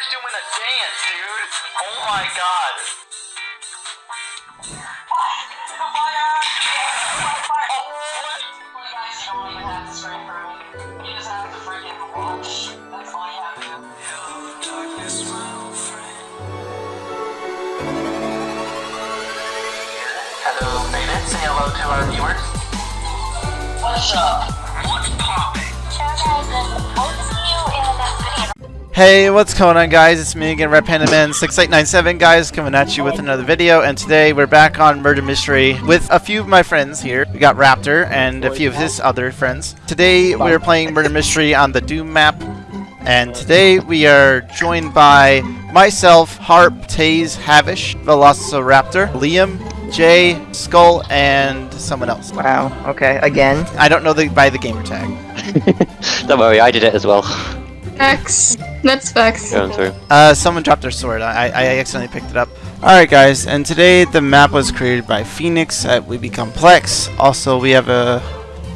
Saturn's doing a dance, dude. Oh my god. Hello, Beta. Say hello to our viewers. What's up? What's poppin'? Hey, what's going on guys? It's me again, Red Panda Man 6897 guys, coming at you with another video, and today we're back on Murder Mystery with a few of my friends here. We got Raptor and a few of his other friends. Today we're playing Murder Mystery on the Doom map, and today we are joined by myself, Harp, Taze, Havish, Velociraptor, Liam, Jay, Skull, and someone else. Wow. Okay. Again. I don't know the by the gamer tag. Don't worry, I did it as well. Facts. That's facts. Going through. Uh, someone dropped their sword. I, I accidentally picked it up. Alright guys, and today the map was created by Phoenix at We Become Plex. Also, we have a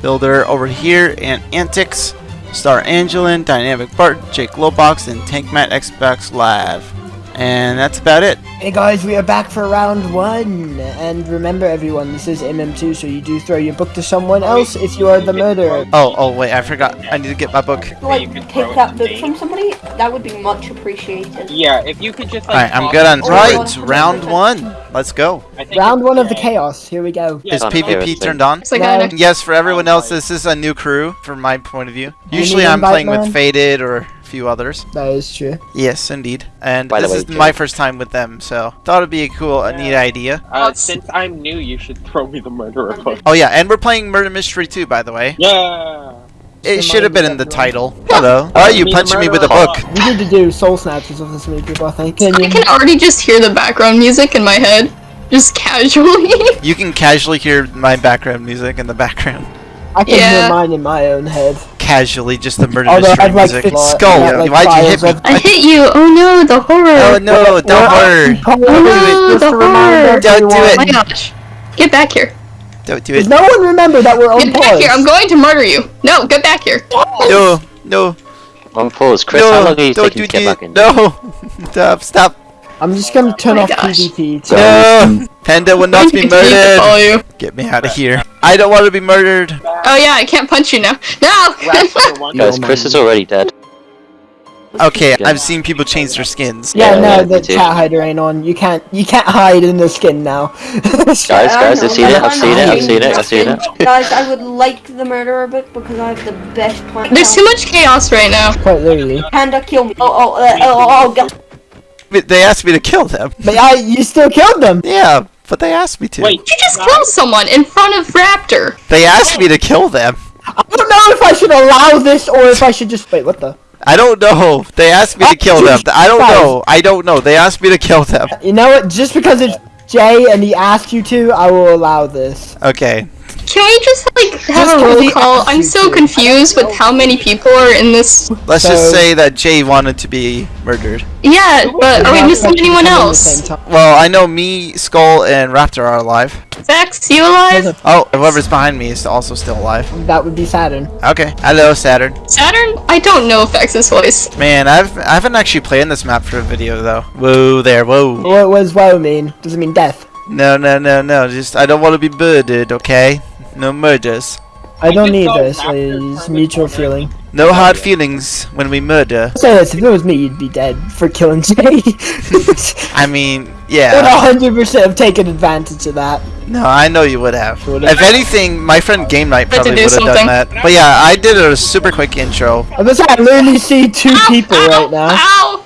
builder over here, and Antics, Star Angelin, Dynamic Bart, Jake Lobox, and Tankmat Xbox Live. And that's about it. Hey guys, we are back for round one. And remember everyone, this is MM2, so you do throw your book to someone else if you are the murderer. Oh, oh wait, I forgot. I need to get my book. like take that book from somebody, that would be much appreciated. Yeah, if you could just like. Alright, I'm good on. it- Right, round one. Let's go. Round one of the chaos, here we go. Yeah, Is PvP turned on? Like No. Yes, for everyone else, this is a new crew from my point of view. Usually I'm playing with? Faded or a few others. That is true. Yes, indeed. And By this way, is Jay. my first time with them, so thought it'd be a cool, a neat idea. Uh, since I'm new, you should throw me the murderer book. Oh yeah, and we're playing Murder Mystery too, by the way. Yeah. It should have been in the everyone. title. Hello. Why are you Me the punching me with a book? We need to do soul snatches of this many people, I think. I can already just hear the background music in my head, just casually. You can casually hear my background music in the background. I can Yeah. hear mine in my own head. Casually, just the Murder Although Mystery I'd like music. to- Skull, I'd like why'd you hit me? I hit you. Oh no, the horror. Oh no, don't worry. Oh no, the horror. Don't do it. Oh my gosh. Get back here. Don't do Does it. no one remember that we're on Get back here. I'm going to murder you. No, get back here. No, no, On pause. Chris, how long are you taking to get back in? No, stop, stop. I'm just gonna turn Oh off gosh. PvP. So No, Panda will not be going to continue to follow murdered. Get me out of here. I don't want to be murdered. Oh yeah, I can't punch you now. No. Guys, Chris is already dead. Okay, I've seen people change their skins. yeah, Yeah, no, the me too. chat hider ain't on. You can't, you can't hide in the skin now. Guys, guys, I've seen it. I've seen it. I've seen it. I've seen it. Guys, I would like the murderer book because I have the best plan. There's too much chaos right now. Quite literally. Panda, kill me. Oh, oh, uh, oh, oh, oh, God. But They asked me to kill them. But I, you still killed them. Yeah, but they asked me to. Wait. You just killed someone in front of Raptor. They asked me to kill them. I don't know if I should allow this or if I should just wait. What the? I don't know. They asked me to kill them. I don't know. I don't know. They asked me to kill them. You know what? Just because it's Jay and he asked you to, I will allow this. Okay. Can we just like have Just a roll call? I'm so confused with how many people are in this. Let's So- just say that Jay wanted to be murdered. Yeah, but are we missing anyone else? Well, I know me, Skull, and Raptor are alive. Vex, you alive? Oh, whoever's behind me is also still alive. That would be Saturn. Okay. Hello, Saturn. Saturn? I don't know Vex's voice. Man, I've I haven't actually played in this map for a video though. Whoa there, whoa. What was whoa mean? Does it mean death? No, no, no, no. Just I don't want to be murdered. Okay. No murders. I don't need this. It's mutual feeling. No hard feelings when we murder. Say this, if it was me, you'd be dead for killing Jay. I mean, Would yeah. hundred percent have taken advantage of that. No, I know you would have. Would've. If anything, my friend Game Night probably would have done that. But yeah, I did a super quick intro. I'm gonna say I literally see two people right now. Ow!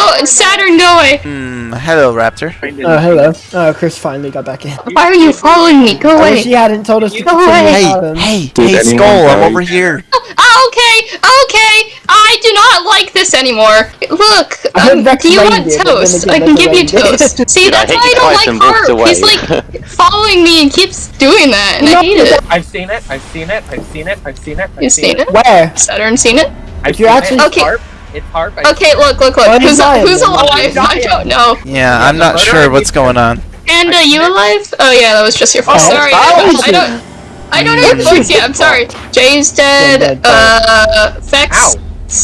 Go, Saturn, go away! Hmm. Hello, Raptor. Oh hello. Oh, Chris finally got back in. Why are you following me? Go I wish away! he hadn't told us to Go away. Hey, hey, Did hey, anyone Skull, I'm over here. Oh, okay, okay! I do not like this anymore! Look, I heard um, Vex do you want it, toast? again, I can give you toast. See, I that's hit why I don't like and Harp. He's like following me and keeps doing that, and I hate it. I've seen it. I've seen it. I've seen it. I've seen it. I've You've seen it? Where? Saturn seen it? I've you're seen actually- it. Okay. Harp. It's harp. I've Okay, look, look, look. Who's, dying who's alive? He's I don't know. Yeah, I'm not sure what's going on. And are you alive? Oh yeah, that was just your fault. Oh, sorry, oh, I, I don't. I don't know your yet. I'm sorry. Jay's dead. dead, Uh, Vex. Ow.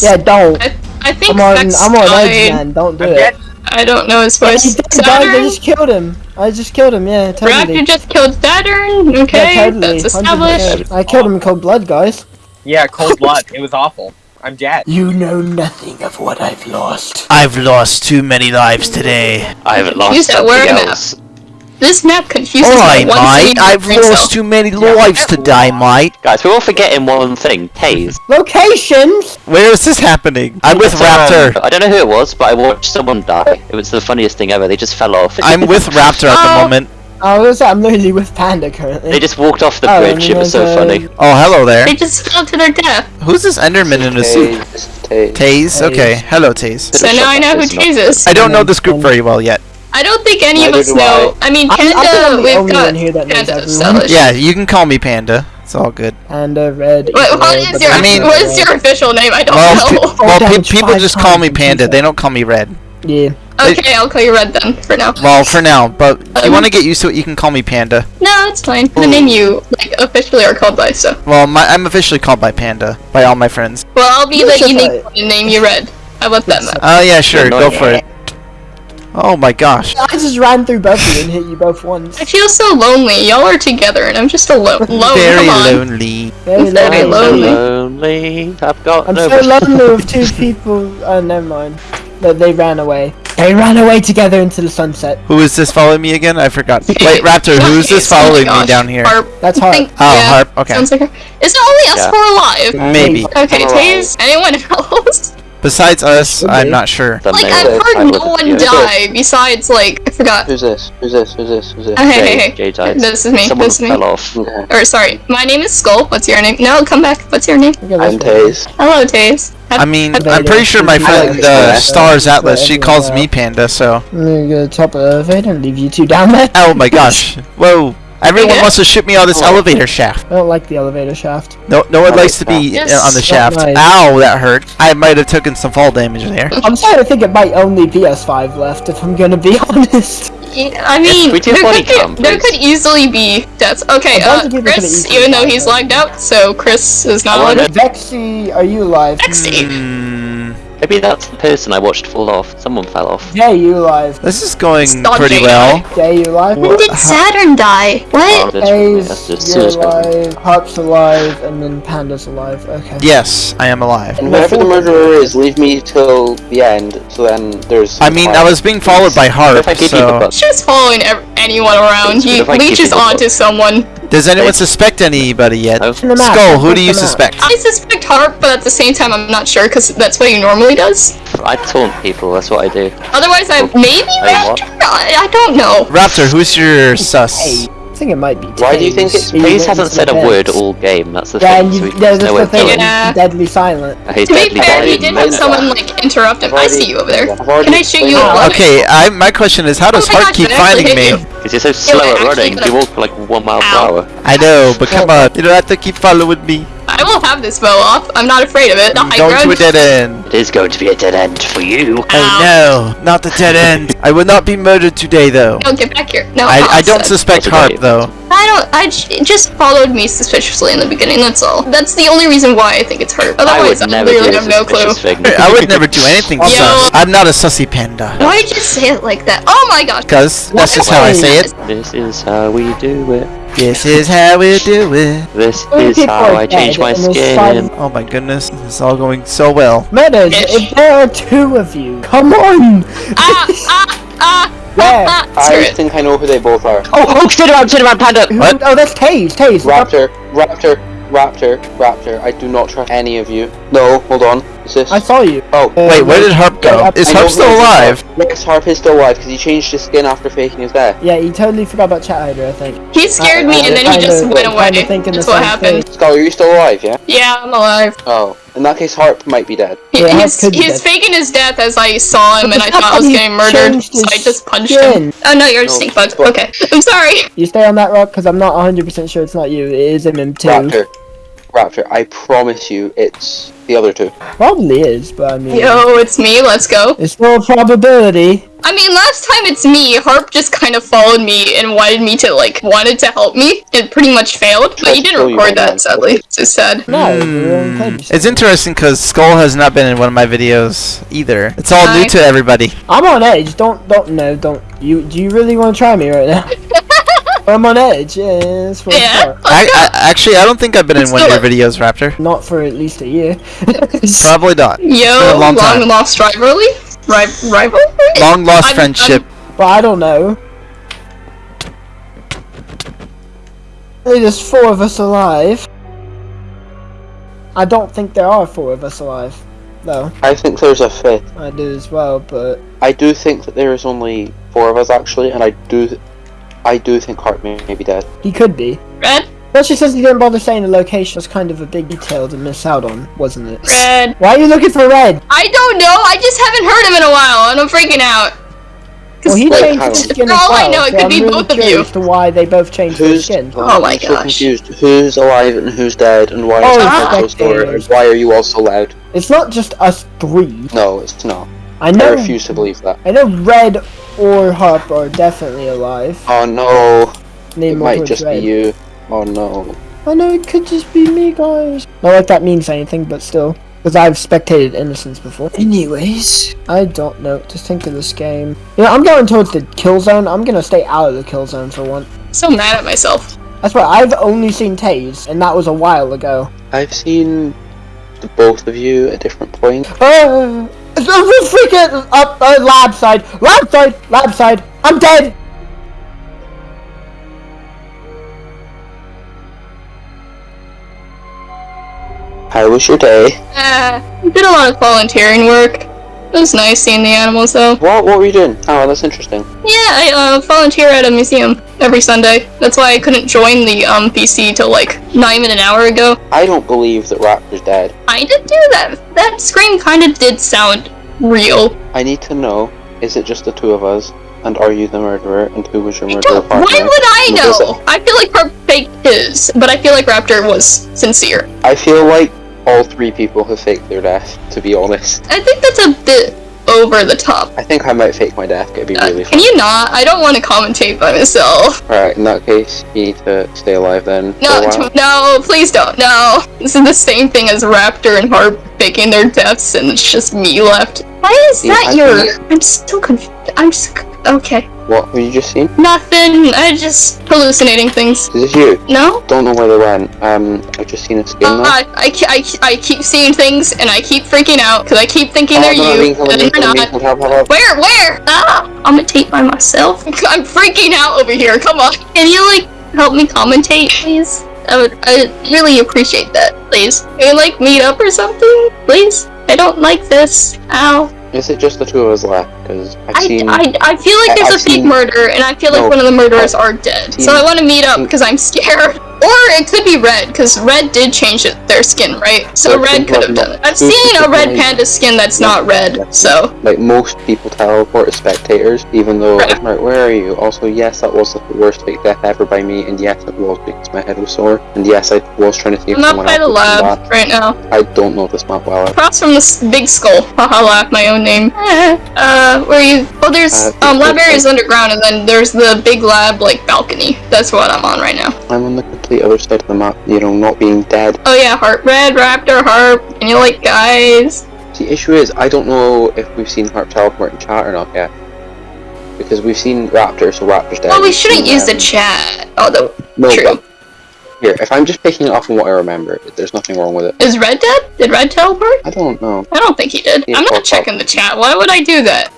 Yeah, don't. I, I think I'm on, Vex I'm on edge, man. Don't do I'm it. dead. I don't know his Yeah, voice. he did. I just killed him. I just killed him. Yeah, totally. Raptor just killed Saturn. okay, yeah, totally. that's 100%. established. I killed him in cold blood, guys. Yeah, cold blood. It was awful. I'm dead. You know nothing of what I've lost. I've lost too many lives today. I haven't lost Use that word map. else. This map confuses Oi, my one mate! I've lost cell. too many lives today, mate. Guys, we're all forgetting one thing. Taze. Locations. Where is this happening? I'm with Raptor. I don't know who it was, but I watched someone die. It was the funniest thing ever. They just fell off. I'm with Raptor at the Oh. moment. I was. I'm literally with Panda currently. They just walked off the Oh, bridge. and It was so there's, uh, funny. Oh, hello there. They just fell to their death. Who's this Enderman in a suit? Taze. Taze? Okay, hello Taze. So now I know who It's Taze is. I don't know this group very well yet. I don't think any of us know. I mean, I- I think I'm Panda, we've got here that Panda everyone. Yeah, you can call me Panda. It's all good. Panda red. Wait, what eagle, is your I mean- what is your official name? I don't Well, know. pe- well pe- people just call me Panda. They don't call me Red. Yeah. Okay, I'll call you Red then for now. Well, for now. But if you Um, want to get used to it, you can call me Panda. No, it's fine. The name you like officially are called by. So, Well, my, I'm officially called by Panda by all my friends. well, I'll be Yes, the unique one and name you Red. How about that, Matt? Oh yeah, sure. Go for it. Oh my gosh. I just ran through both of you and hit you both once. I feel so lonely. Y'all are together, and I'm just alone. Alone. Very Come on. lonely. Very Very lonely. lonely. Lonely. I've got I'm no. so lonely with two people. Oh, never mind. But they ran away. They ran away together into the sunset. Who is this following me again? I forgot. Wait, Raptor, who's this Taze, oh following me down here? Harp. That's I hard. think- Oh, yeah, Harp. Okay. Sounds like her. Is it only us Yeah. four alive? Maybe. Okay, I'm Taze. Anyone else? Besides us, Okay. I'm not sure. The Like I've heard would- no one yeah. die besides like I forgot. Who's this? Who's this? Who's this? Who's this? Oh, hey, hey, hey. Jay died. This is me. Someone this is me. fell off. Okay. Or sorry, my name is Skull. What's your name? No, come back. What's your name? I'm. Taze. Hello, Taze. I mean, I'm pretty sure my friend like uh. Stars Atlas, she calls me Panda, so. I'm gonna go top of the elevator and leave you two down there. Oh my gosh. Whoa. Everyone Yeah? wants to shoot me on this elevator shaft. I don't like the elevator shaft. No, no one I likes to be that. uh, on the shaft. Not nice. Ow, that hurt. I might have taken some fall damage there. I'm starting to think it might only be S5 left, if I'm gonna be honest. Yeah, I mean, we there, could be, cam, there could easily be deaths. Okay, uh, of people could've Chris, even though he's though. lagged out, so Chris is not I wanna- Vexy, are you alive? Vexy. Hmm. Maybe that's the person I watched fall off. Someone fell off. Yeah, you alive. This is going Stop pretty well. Yeah, you alive? When did Saturn die? Oh, What? that's, that's Ace, just you're suicide. alive. Harp's alive, and then Panda's alive. Okay. Yes, I am alive. And whoever the murderer is, leave me till the end. So then there's. I mean, I was being followed by Harp, If I give you the so... button, She's following anyone around. He if I keep leeches onto someone. Does anyone suspect anybody yet? Oh. no? the map, Skull, who do you suspect? I suspect Harp, but at the same time, I'm not sure because that's what he normally does. I taunt people. That's what I do. Otherwise, I maybe Hey, what? Raptor? I, I don't know. Raptor, who's your sus? Hey, I think it might be. Why do you think it's- Taze. hasn't said the a word all game. That's the Yeah, thing. and so you, there's doesn't the thing. Yeah. Deadly silent. He's To be fair, he did have someone like interrupt him. I've I see you over there. Can I shoot you? explained. Okay, I, my question is, how oh does Oh my Harp gosh, keep did I actually finding me? Because you're so slow at running. could've- You walk like one mile per hour. I know, but come on, you don't have to keep following me. I will have this bow off. I'm not afraid of it. The I'm high going to a dead end. It is going to be a dead end for you. Oh no, not the dead end. I will not be murdered today, though. Don't get back here. No, I, I don't suspect That's Harp, though. I don't. I it just followed me suspiciously in the beginning. That's all. That's the only reason why I think it's Harp. I Otherwise, would I, never do literally have no clue. suspicious. I would never do anything Yo. sus. I'm not a sussy panda. Why'd you say it like that? Oh my gosh. Because that's just how I say it. This is how we do it. This is how we do it. This is how I change my skin. five- Oh my goodness, this is all going so well. Murders, Bitch. if there are two of you, come on! Ah ah ah. Where? ah, ah. Screw I think I know who they both are. Oh, oh, sit around, sit around, panda! What? Oh, that's Taze, Taze. Raptor, Raptor, Raptor, Raptor. I do not trust any of you. No, hold on. Is this? I saw you. Oh. Uh, Wait, where did Harp go? yeah, Is I Harp still it is. alive? Yes, Harp is still alive because he changed his skin after faking his death. Yeah, he totally forgot about Chat Hider, I think. He scared I- me I and then he just went kinda away. thinking That's what happened. thing. Skull, are you still alive? Yeah. Yeah, I'm alive. Oh, in that case, Harp might be dead. He, Yeah, he's he's dead. faking his death as I saw him and I thought I was getting murdered, so I just punched skin. him. Oh no, you're a No, stink bug. Okay, I'm sorry. You stay on that rock, because I'm not 100% sure it's not you. It is MM2. Raptor, Raptor, I promise you, it's the other two. Probably is, but I mean, Yo, it's me. Let's go. it's still a probability. I mean, last time it's me. Harp just kind of followed me and wanted me to like wanted to help me. It pretty much failed, but Tried you didn't kill you, record man. that, sadly. So sad. No, we're on hmm. page. It's interesting because Skull has not been in one of my videos either. It's all new to everybody. I'm on edge. Don't, don't, no, don't. You, do you really want to try me right now? I'm on edge. Yeah, that's Yeah. I, I actually I don't think I've been in Let's one of your videos, Raptor. Not for at least a year. Probably not. Yo, been a long long, time. lost rivalry. Ri- rivalry. Long lost I'm- friendship. but I don't know. There's four of us alive. I don't think there are four of us alive, though. I think there's a fifth. I do as well, but I do think that there is only four of us actually, and I do, I do think Harp may, may be dead. he could be. Red. Well, she says he didn't bother saying the location. Was kind of a big detail to miss out on, wasn't it? Red. Why are you looking for red? I don't know. I just haven't heard him in a while, and I'm freaking out. 'Cause, Well, he like, changed how- his skin For as all I know, it so could I'm be really both of you. curious to why they both changed their skin. Oh my I'm so gosh. confused. Who's alive and who's dead, and why Oh, is Ah. so slow, and why are you all so loud? It's not just us three. No, it's not. I know. I refuse to believe that. I know Red or Harp are definitely alive. Oh no, Name it more might just Red. be you. Oh no. I know it could just be me, guys. Not like that means anything, but still. Because I've spectated Innocence before. Anyways, I don't know what to think of this game. You know, I'm going towards the kill zone. I'm gonna stay out of the kill zone for once. so mad at myself. That's why I've only seen Taze, and that was a while ago. I've seen the both of you at different points. Ah! Uh, freaking up, uh, lab side, lab side, lab side. I'm dead. How was your day? Uh, did a lot of volunteering work. It was nice seeing the animals, though. What? What were you doing? Oh, that's interesting. Yeah, I uh, volunteer at a museum every Sunday. That's why I couldn't join the um PC till like not even an hour ago. I don't believe that Raptor's dead. I did do that. That scream kind of did sound real. I need to know: is it just the two of us? And are you the murderer? And who was your murderer partner? Why would I know? I feel like Harp faked his, but I feel like Raptor was sincere. I feel like all three people have faked their death. To be honest, I think that's a bit over the top. I think I might fake my death. It'd be Uh, really can you not? I don't want to commentate by myself. Alright, in that case, you need to stay alive then. No, no, please don't. No, this is the same thing as Raptor and Harp faking their deaths, and it's just me left. Why is Yeah, that I your? I'm still confused. I'm just okay. What have you just seen? Nothing. I just hallucinating things. Is this you? No. Don't know where they went. Um, I've just seen a skin Uh. I, I, I, I keep seeing things and I keep freaking out because I keep thinking Oh, they're no, you and they're not. Help, help, help. Where? Where? Ah! I'm gonna tape by myself. I'm freaking out over here. Come on. Can you like help me commentate, please? I would. I really appreciate that, please. Can we like meet up or something, please? I don't like this. Ow. Is it just the two of us left? Because I've I, seen. I, I feel like there's I've a fake seen- murder, and I feel like No. one of the murderers are dead. seen- So I want to meet up because I'm scared. Or it could be red, because red did change it, their skin, right? So But red could have done it. I've seen a red panda skin that's not red, so Like most people teleport as spectators, even though. Right. Right, where are you? Also, yes, that was the worst fake death ever by me, and yes, it was because my head was sore. And yes, I was trying to see I'm someone by the lab back. right now. I don't know this map well. Across from this big skull. Haha, laugh my own name. Uh, where you? Oh, there's Uh, um lab it's- area is underground, and then there's the big lab like balcony. That's what I'm on right now. I'm on the complete other side of the map, you know, not being dead. Oh yeah, heart red raptor harp. And you like guys? The issue is, I don't know if we've seen Harp teleport in chat or not yet. Because we've seen Raptor, so Raptor's dead. Well, we shouldn't use the um, chat. Although No, true. here, if I'm just picking it up on what I remember, there's nothing wrong with it. Is Red dead? Did Red teleport? I don't know. I don't think he did. Yeah, I'm not checking the chat. Why would I do that?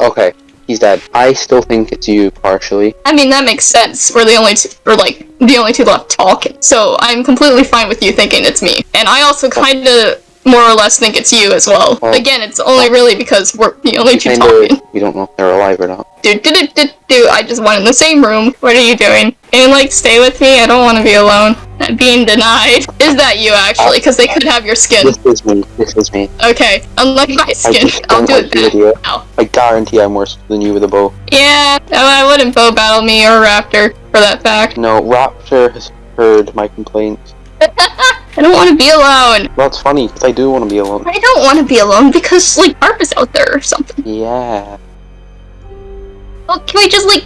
Okay, he's dead. I still think it's you, partially. I mean, that makes sense. We're the only two, or like the only two left talking. So I'm completely fine with you thinking it's me. And I also oh. kind of more or less think it's you as well. Well, Again, it's only oh. really because we're the only two talking. we don't know if they're alive or not. Dude, do do do do. I just went in the same room. What are you doing? And like stay with me? I don't want to be alone. Being denied. Is that you actually? Because they could have your skin. This is me. This is me. Okay, unlike my I skin, I'll like it the then. I guarantee I'm worse than you with a bow. Yeah, no, I wouldn't bow battle me or Raptor for that fact. No, Raptor has heard my complaints. I don't want to be alone. Well, it's funny, 'cause I do want to be alone. I don't want to be alone because like Harp is out there or something. Yeah. Well, can we just like?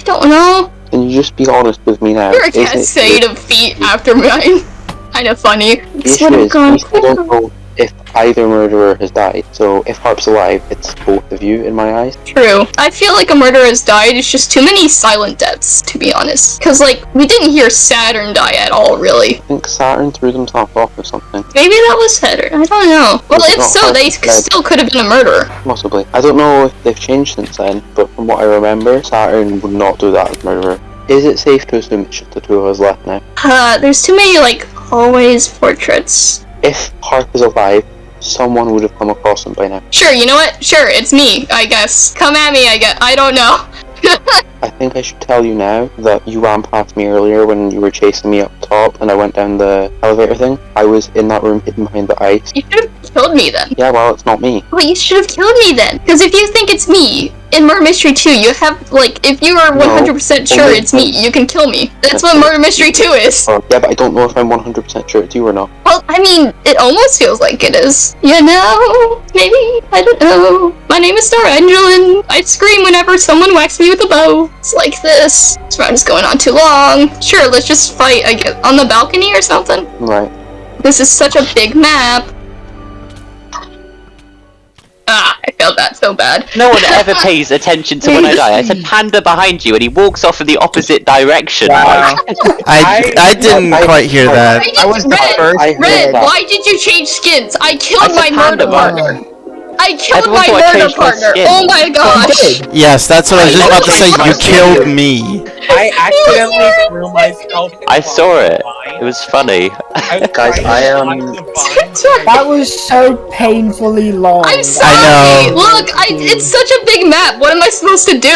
I don't know. Can you just be honest with me now? You're a Is it- cascade of feet after mine. Kind of funny. The This issue would have is, gone. we still don't know if either murderer has died. So if Harp's alive, it's both of you in my eyes. True. I feel like a murderer has died. It's just too many silent deaths, to be honest. Because, like, we didn't hear Saturn die at all, really. I think Saturn threw themselves off or something. Maybe that was Saturn. I don't know. Well, if so, they still could have been a murderer. Possibly. I don't know if they've changed since then, but from what I remember, Saturn would not do that as murderer. Is it safe to assume it's just the two of us left now? Uh, there's too many, like, hallways portraits. If Harp is alive, someone would have come across him by now. Sure, you know what? Sure, it's me, I guess. Come at me, I guess. I don't know. I think I should tell you now that you ran past me earlier when you were chasing me up top and I went down the elevator thing. I was in that room hidden behind the ice. You should have killed me then. Yeah, well, it's not me. Well, you should have killed me then. Because if you think it's me, in Murder Mystery 2, you have, like, if you are 100% sure it's me, you can kill me. That's what Murder Mystery 2 is. Uh, yeah, but I don't know if I'm 100% sure it's you or not. Well, I mean, it almost feels like it is. You know? Maybe? I don't know. My name is Star Angel, and I scream whenever someone whacks me with a bow. It's like this. This round is going on too long. Sure, let's just fight, I guess, on the balcony or something. Right. This is such a big map. Ah, I felt that so bad. No one ever pays attention to when I die. I said panda behind you, and he walks off in the opposite direction. Wow. I, I didn't I- quite hear that. Red, I was the Red, first I heard Red, that. why did you change skins? I killed I my murder panda. partner. I killed Everyone my thought murder changed my partner. skin. Oh my oh, gosh. Yes, that's what I was just about to say. You killed me. I accidentally threw myself. in I saw it. It was funny. I Guys, I um, to am- find. That was so painfully long. I'm sorry. know. Look, I, it's such a big map. What am I supposed to do?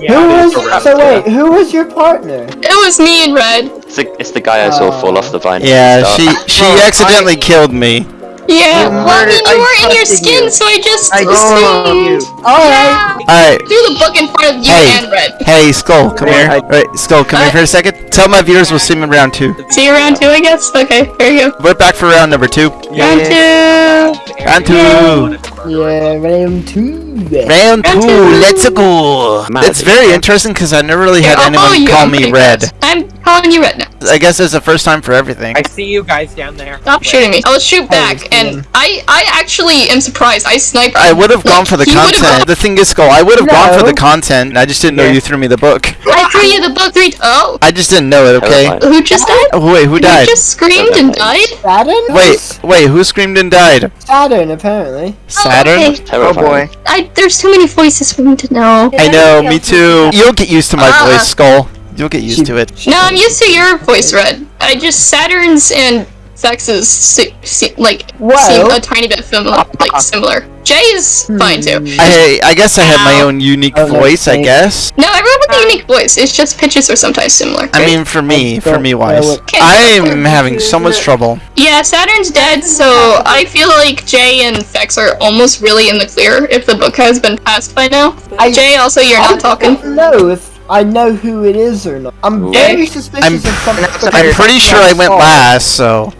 Yeah, Who was? So wait, who was your partner? It was me and Red. It's the, it's the guy I saw fall oh. off the vine. Yeah, start. she she accidentally killed me. Yeah. You Well, I mean, you I were in your skin, you. so I just I assumed. Alright. Yeah. Alright, Threw the book in front of you Hey. and Red. hey, Skull, come here. Alright, Skull, come here for a second. Tell my viewers we'll see you in round two. See you round two, I guess. Okay, here you go. We're back for round number two. Round two. Round two. Yeah, round two. Round Round two, two. let's go. Mad. It's very interesting because I never really had Here, anyone you. call me Red. I'm calling you Red now. I guess it's the first time for everything. I see you guys down there. Stop shooting me. I'll shoot back, it's and I, I actually am surprised. I sniped. I would have gone for the content. The thing is, Skull, I would have gone for the content. I just didn't know you threw me the book. I threw you the book three. Oh, I just didn't know it. Okay. Who just died? Oh, wait, who Who died? just screamed and died? Saturn? Wait, wait, who screamed and died? Saturn, apparently. Saturn? Oh, okay. Terrifying. I there's too many voices for me to know. I know, me too. You'll get used to my Ah. voice, Skull. You'll get used to it. No, I'm used to your voice, Red. I just Saturn's and Vex's se- se- like Well- seem a tiny bit familiar, like uh-huh. similar. Jay's fine too. Hmm. I I guess I have my own unique Oh, voice. I guess. No, everyone with a unique voice. It's just pitches are sometimes similar. I mean, for me, for me wise. I'm having so much trouble. Yeah, Saturn's dead, so I feel like Jay and Vex are almost really in the clear if the book has been passed by now. I- Jay, also, you're I not talking. don't know I know who it is or not. I'm very suspicious I'm- of something. I'm pretty sure I went last, so.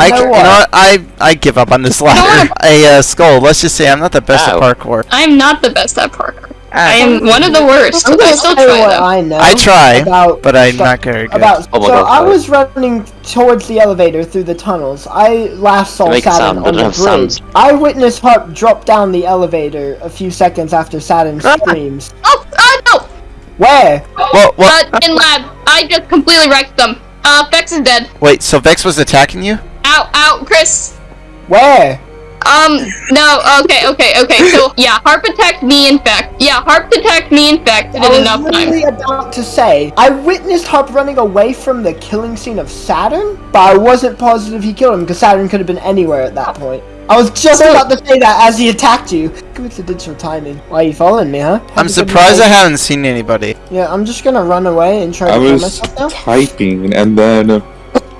I, You know you what? know what? I I give up on this ladder. A uh, skull. Let's just say I'm not the best Ow. at parkour. I'm not the best at parkour. I am one of the worst. I'm I gonna still tell try what though. I know. I try, about but I'm stuff- not very good. About Oh so God, I was running towards the elevator through the tunnels. I last saw Saturn on the have bridge. sounds. I witnessed Harp drop down the elevator a few seconds after Saturn Ah. screams. Oh, uh, no! Where? Well, well, But in lab, I just completely wrecked them. Uh, Vex is dead. wait. So Vex was attacking you? Ow, ow, Chris. Where? Um, no, okay, okay, okay. So, yeah, Harp attacked me, in fact. Yeah, Harp attacked me, in fact, I in was enough time. literally about to say I witnessed Harp running away from the killing scene of Saturn, but I wasn't positive he killed him because Saturn could have been anywhere at that point. I was just So- about to say that as he attacked you. Coincidental timing. Why are you following me, huh? Have I'm surprised I haven't seen anybody. Yeah, I'm just gonna run away and try to I kill myself now. I was typing and then uh,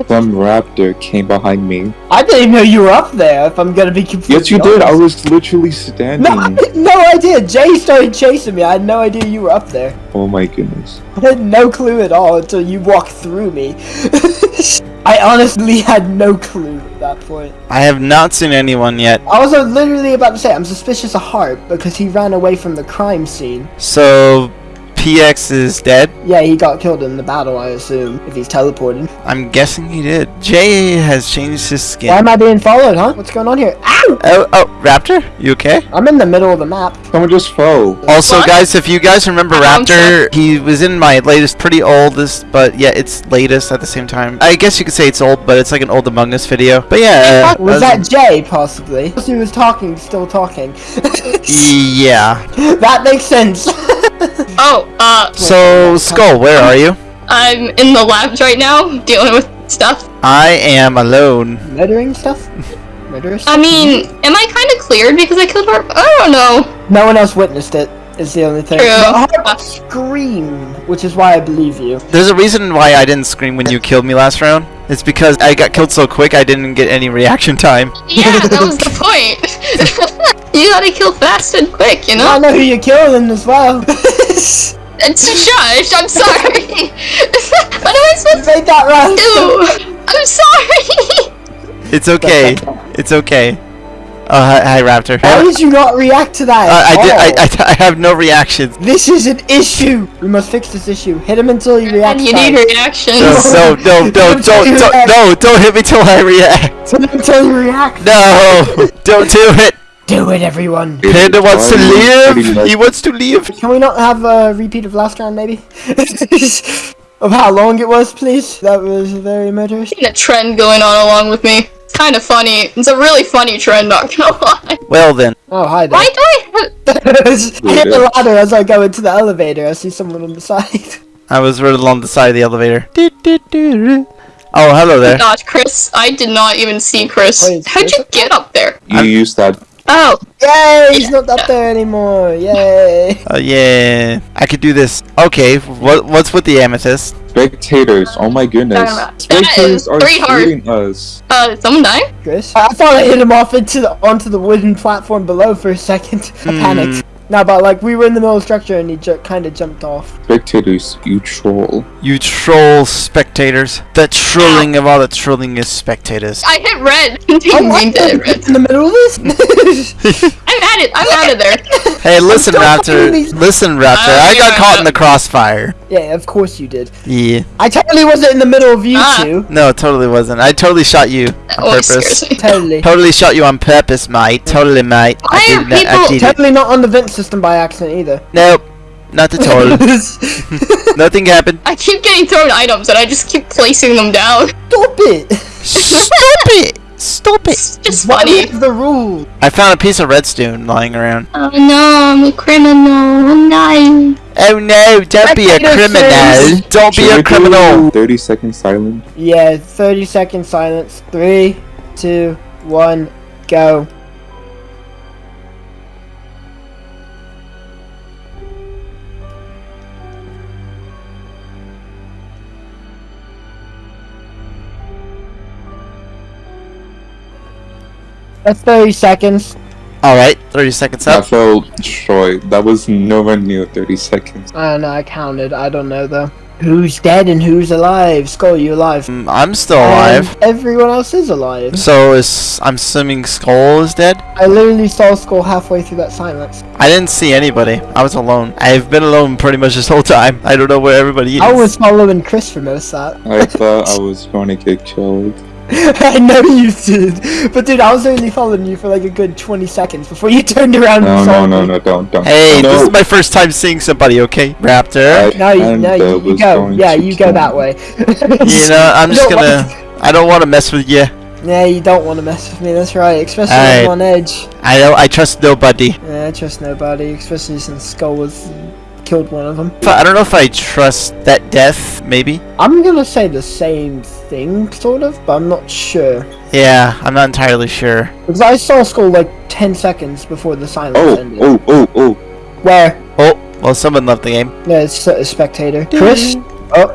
some raptor came behind me. I didn't even know you were up there. If I'm gonna be confused. Yes, you did. I was literally standing. No, I had no idea. Jay started chasing me. I had no idea you were up there. Oh my goodness. I had no clue at all until you walked through me. I honestly had no clue at that point. I have not seen anyone yet. I was literally about to say I'm suspicious of Harp because he ran away from the crime scene. So, Vex is dead? Yeah, he got killed in the battle, I assume, if he's teleported. I'm guessing he did. Jay has changed his skin. Why am I being followed, huh? What's going on here? Ow! Oh, oh, Raptor? You okay? I'm in the middle of the map. Someone just fell. Also, What? guys, if you guys remember I'm Raptor, he was in my latest, pretty oldest, but yeah, it's latest at the same time. I guess you could say it's old, but it's like an old Among Us video. But yeah, uh, Was that Jay, possibly? He was talking, still talking. yeah. that makes sense. Oh, uh, So, Skull, where are you? I'm in the labs right now dealing with stuff. I am alone. Murdering stuff? Murderous? I mean, am I kind of cleared because I killed her? I don't know. no one else witnessed it, is the only thing. True. But Hart screamed, which is why I believe you. There's a reason why I didn't scream when you killed me last round. It's because I got killed so quick I didn't get any reaction time. Yeah, that was the point. you gotta kill fast and quick, you know? I know? know who you're killing as well. It's shush, I'm sorry. what am I supposed you supposed made that right. to do? I'm sorry. It's okay. It's okay. Oh, hi, hi Raptor. How Uh, did you not react to that? I, did. I, I, I have no reactions. This is an issue. We must fix this issue. Hit him until he reacts. And you need reactions. No, no, no, don't, don't, don't, no, don't hit me till I react. Hit him until you react. No, don't do it. Do it, everyone. Panda wants to Pretty live. He wants to live. Can we not have a repeat of last round, maybe? of how long it was, please? That was very murderous. a trend going on along with me. It's kind of funny. It's a really funny trend, not gonna lie. Well then, Oh, hi there. Why do I have... I hit the ladder as I go into the elevator. I see someone on the side. I was right along the side of the elevator. Do, do, do, do. Oh, hello there. Oh gosh, Chris, I did not even see Chris. Wait, How'd you get up there? You used that. Oh, Yay! He's not up there anymore. Yay! Oh yeah, I could do this. Okay, what what's with the amethyst? Spectators, oh my goodness. That is Spectators are pretty hard. shooting us. uh, did someone die? Chris. I thought I hit him off into the onto the wooden platform below for a second. I panicked. No, but like we were in the middle of structure and he ju- kind of jumped off. Spectators, you troll. You troll spectators. The trolling of all the trolling is spectators. I hit red. Oh, Didn't what? mean to hit red. in the middle of this? I'm at it. I'm out of there. Hey, listen, Raptor. Listen, Raptor. Oh, I got yeah. caught in the crossfire. yeah, of course you did. Yeah. I totally wasn't in the middle of you Ah. two. No, totally wasn't. I totally shot you on always purpose. scares. Totally. Totally shot you on purpose, mate. Totally, mate. I Why are did, that- I people- did it. Totally not on the vent system by accident either. Nope. Not at all. Nothing happened. I keep getting thrown items and I just keep placing them down. Stop it! Stop it! Stop it! It's just What funny. is the rule? I found a piece of redstone lying around. Oh no, I'm a criminal. No. Oh no, don't be a criminal. says- Don't be a criminal. do 30 second silence. Yeah, 30 second silence. Three, two, one, go. That's 30 seconds. Alright, 30 seconds I up. felt short. That was nowhere near 30 seconds. I don't know, I counted. I don't know though. Who's dead and who's alive? Skull, you alive? Mm, I'm still alive. And everyone else is alive. So is I'm assuming Skull is dead? I literally saw Skull halfway through that silence. I didn't see anybody. I was alone. I've been alone pretty much this whole time. I don't know where everybody is. I was following Chris for most of that. I thought I was going to get killed. I know you did, but dude, I was only following you for like a good 20 seconds before you turned around No, and no, saw no, me. no, don't, don't. Hey, no. this is my first time seeing somebody, okay? Raptor. I No, you, kinda no, uh, you, you go. Yeah, you go that way. You know, I'm just No, gonna... I don't want to mess with you. Yeah, you don't want to mess with me. That's right, especially. I'm on edge. I don't... I trust nobody. Yeah, I trust nobody, especially since Skull was killed one of them. I I don't know if I trust that death, maybe. I'm gonna say the same thing, sort of, but I'm not sure. Yeah, I'm not entirely sure. Because I saw Skull like 10 seconds before the silence Oh, ended. oh, oh, oh. Where? Oh, well, someone left the game. Yeah, it's a spectator. Chris? Oh,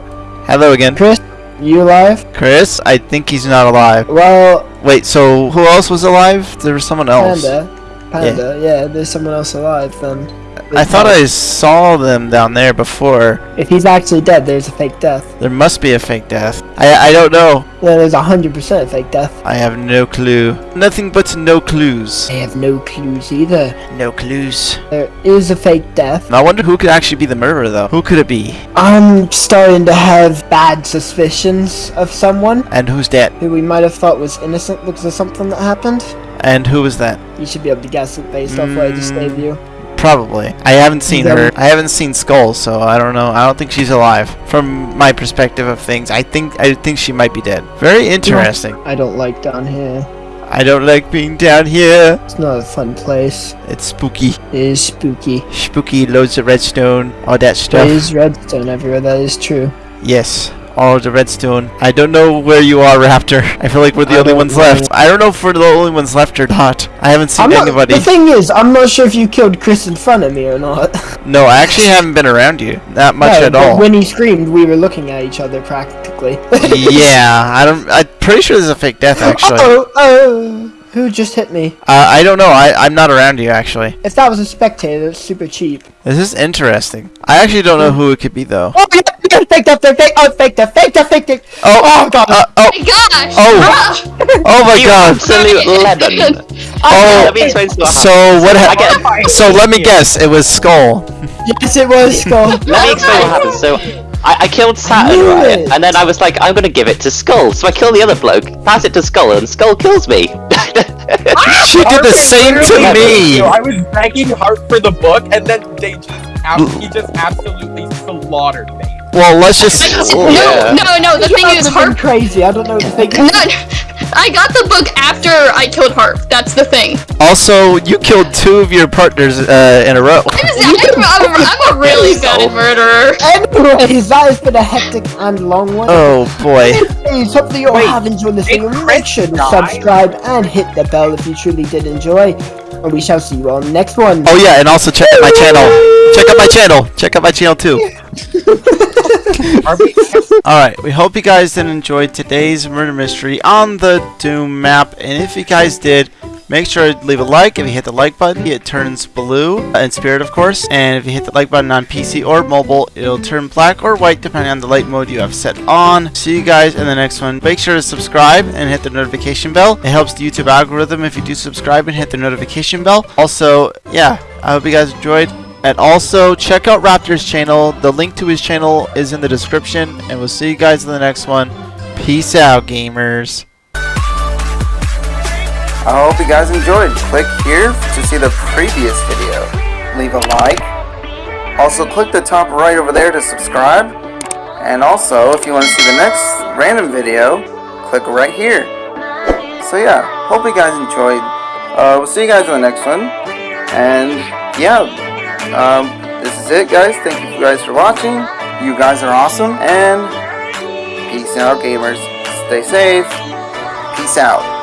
Hello again. Chris? You alive? Chris, I think he's not alive. Well, Wait, so who else was alive? There was someone else. Panda. Panda, yeah. there's someone else alive then. I thought. I saw them down there before. If he's actually dead, there's a fake death. There must be a fake death. I I don't know. There's a hundred percent a fake death. I have no clue. Nothing but no clues. I have no clues either. No clues. There is a fake death. I wonder who could actually be the murderer though. Who could it be? I'm starting to have bad suspicions of someone And who's that? who we might have thought was innocent because of something that happened. And who was that? You should be able to guess it based off what I just gave you. Probably. I haven't seen her. I haven't seen Skull, so I don't know. I don't think she's alive. From my perspective of things, I think I think she might be dead. Very interesting. I don't like down here. I don't like being down here. It's not a fun place. It's spooky. It is spooky. Spooky, loads of redstone, all that stuff. is redstone everywhere, that is true. Yes, all of the redstone. I don't know where you are, Raptor. I feel like we're the I only ones know. left. I don't know if we're the only ones left or not. I haven't seen not, anybody. the thing is, I'm not sure if you killed Chris in front of me or not. No, I actually haven't been around you. Not much No, at all. When he screamed, we were looking at each other practically. yeah, I don't. I'm pretty sure there's a fake death oh, actually. Oh, oh, who just hit me? Uh, I don't know. I, I'm not around you actually. If that was a spectator, it's super cheap. This is interesting. I actually don't know who it could be though. Oh, yeah, yeah, fake death, fake death, oh, fake death, fake death, fake death. Oh, Oh, God. Uh, oh, my gosh! Oh. oh my You God. absolute lemon. Oh, Let me to you what so happened. what? I Ha- get. so let me guess. It was Skull. Yes, it was Skull. Let me explain what happened. So, I, I killed Saturn, knew right? it. And then I was like, I'm gonna give it to Skull. So I kill the other bloke, pass it to Skull, and Skull kills me. Ah, she did the same to me. I was begging Hart for the book, and then they just he just absolutely slaughtered me. Well, let's just. Oh, no, Yeah. no, no. The thing is, Harp Harp. crazy. I don't know the fake No, I got the book after I killed Harp. That's the thing. Also, you killed two of your partners uh, in a row. I'm, I'm, I'm a really good murderer. Anyways, that has been a hectic and long one. Oh boy. Anyways, hopefully you all Wait, have enjoyed this did video. Make sure to subscribe and hit the bell if you truly did enjoy. And we shall see you on the next one. Oh yeah, and also check out my channel. Check out my channel. Check out my channel too. Alright, we hope you guys did enjoy today's murder mystery on the Doom map. And if you guys did, make sure to leave a like. If you hit the like button, it turns blue, in spirit of course. And if you hit the like button on PC or mobile, it'll turn black or white depending on the light mode you have set on. See you guys in the next one. Make sure to subscribe and hit the notification bell. It helps the YouTube algorithm if you do subscribe and hit the notification bell. Also, yeah, I hope you guys enjoyed. And also, check out Raptor's channel. The link to his channel is in the description. And we'll see you guys in the next one. Peace out, gamers. I hope you guys enjoyed. Click here to see the previous video. Leave a like. Also, click the top right over there to subscribe. And also, if you want to see the next random video, click right here. So yeah, hope you guys enjoyed. Uh, we'll see you guys in the next one. And yeah, um, this is it, guys. Thank you guys for watching. You guys are awesome. And peace out, gamers. Stay safe. Peace out.